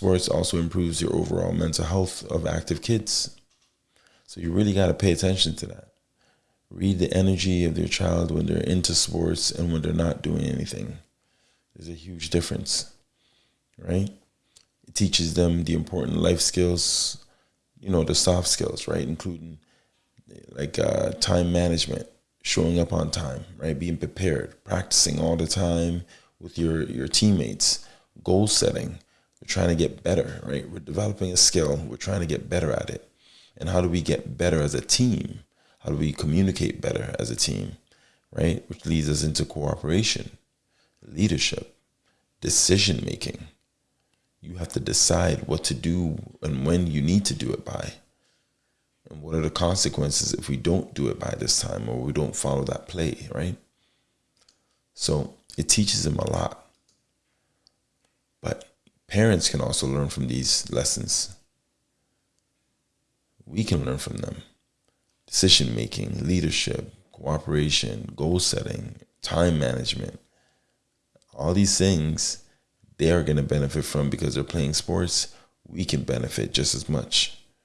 sports also improves your overall mental health of active kids. So you really got to pay attention to that. Read the energy of their child when they're into sports and when they're not doing anything. There's a huge difference, right? It teaches them the important life skills, you know, the soft skills, right? Including like uh, time management, showing up on time, right? Being prepared, practicing all the time with your, your teammates, goal setting. We're trying to get better, right? We're developing a skill. We're trying to get better at it. And how do we get better as a team? How do we communicate better as a team, right? Which leads us into cooperation, leadership, decision making. You have to decide what to do and when you need to do it by. And what are the consequences if we don't do it by this time or we don't follow that play, right? So it teaches them a lot. Parents can also learn from these lessons. We can learn from them. Decision making, leadership, cooperation, goal setting, time management. All these things they are going to benefit from because they're playing sports. We can benefit just as much.